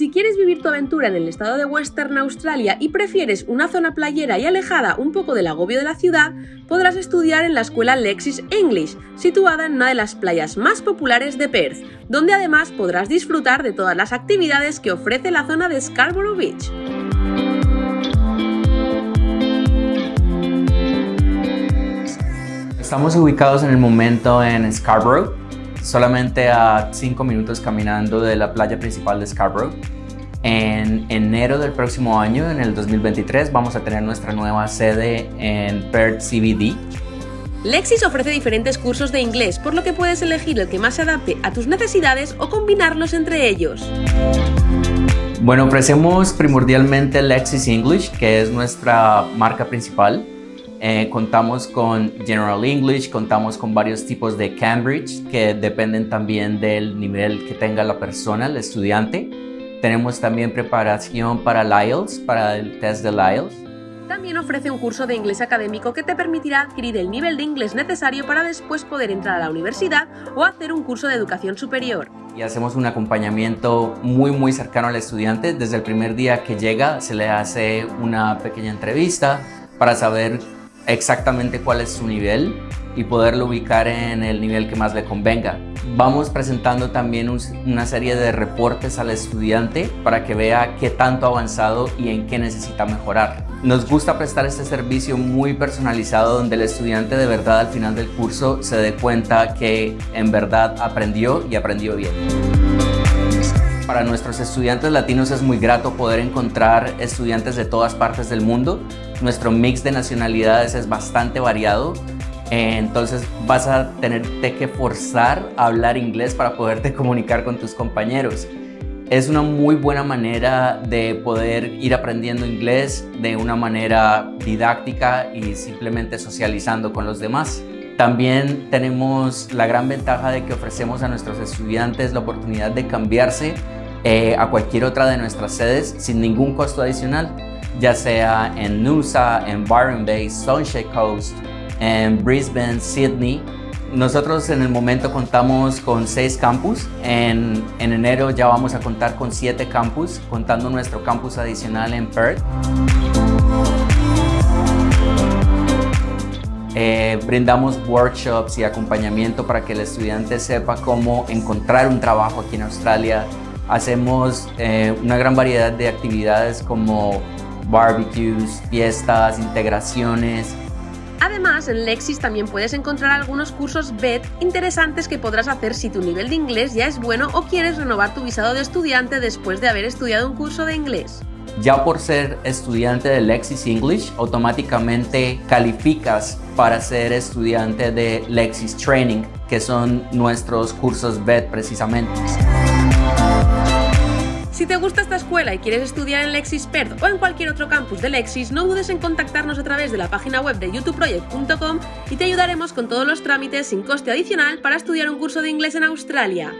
Si quieres vivir tu aventura en el estado de Western Australia y prefieres una zona playera y alejada un poco del agobio de la ciudad, podrás estudiar en la escuela Lexis English, situada en una de las playas más populares de Perth, donde además podrás disfrutar de todas las actividades que ofrece la zona de Scarborough Beach. Estamos ubicados en el momento en Scarborough, solamente a 5 minutos caminando de la playa principal de Scarborough. En enero del próximo año, en el 2023, vamos a tener nuestra nueva sede en Perth CBD. Lexis ofrece diferentes cursos de inglés, por lo que puedes elegir el que más se adapte a tus necesidades o combinarlos entre ellos. Bueno, ofrecemos primordialmente Lexis English, que es nuestra marca principal. Eh, contamos con General English, contamos con varios tipos de Cambridge que dependen también del nivel que tenga la persona, el estudiante. Tenemos también preparación para el IELTS, para el test del IELTS. También ofrece un curso de inglés académico que te permitirá adquirir el nivel de inglés necesario para después poder entrar a la universidad o hacer un curso de educación superior. Y hacemos un acompañamiento muy muy cercano al estudiante. Desde el primer día que llega se le hace una pequeña entrevista para saber exactamente cuál es su nivel y poderlo ubicar en el nivel que más le convenga. Vamos presentando también una serie de reportes al estudiante para que vea qué tanto ha avanzado y en qué necesita mejorar. Nos gusta prestar este servicio muy personalizado donde el estudiante de verdad al final del curso se dé cuenta que en verdad aprendió y aprendió bien. Para nuestros estudiantes latinos es muy grato poder encontrar estudiantes de todas partes del mundo. Nuestro mix de nacionalidades es bastante variado, entonces vas a tenerte que forzar a hablar inglés para poderte comunicar con tus compañeros. Es una muy buena manera de poder ir aprendiendo inglés de una manera didáctica y simplemente socializando con los demás. También tenemos la gran ventaja de que ofrecemos a nuestros estudiantes la oportunidad de cambiarse eh, a cualquier otra de nuestras sedes sin ningún costo adicional, ya sea en Noosa, en Byron Bay, Sunshine Coast, en Brisbane, Sydney. Nosotros en el momento contamos con seis campus. En, en enero ya vamos a contar con siete campus, contando nuestro campus adicional en Perth. Eh, brindamos workshops y acompañamiento para que el estudiante sepa cómo encontrar un trabajo aquí en Australia, Hacemos eh, una gran variedad de actividades como barbecues, fiestas, integraciones. Además, en Lexis también puedes encontrar algunos cursos BED interesantes que podrás hacer si tu nivel de inglés ya es bueno o quieres renovar tu visado de estudiante después de haber estudiado un curso de inglés. Ya por ser estudiante de Lexis English, automáticamente calificas para ser estudiante de Lexis Training, que son nuestros cursos BED precisamente. Si te gusta esta escuela y quieres estudiar en Lexis Perth o en cualquier otro campus de Lexis, no dudes en contactarnos a través de la página web de youtubeproject.com y te ayudaremos con todos los trámites sin coste adicional para estudiar un curso de inglés en Australia.